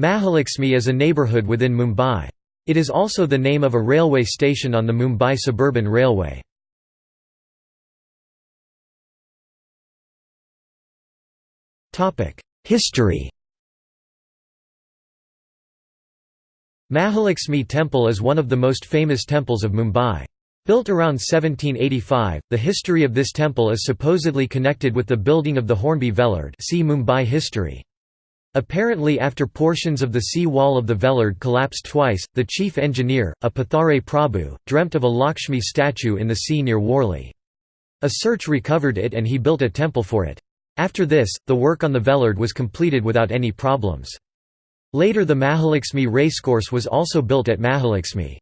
Mahalakshmi is a neighbourhood within Mumbai. It is also the name of a railway station on the Mumbai Suburban Railway. History Mahalakshmi Temple is one of the most famous temples of Mumbai. Built around 1785, the history of this temple is supposedly connected with the building of the Hornby Vellard see Mumbai history. Apparently after portions of the sea wall of the Vellard collapsed twice, the chief engineer, a Pathare Prabhu, dreamt of a Lakshmi statue in the sea near Worli. A search recovered it and he built a temple for it. After this, the work on the Vellard was completed without any problems. Later the Mahalakshmi racecourse was also built at Mahalakshmi.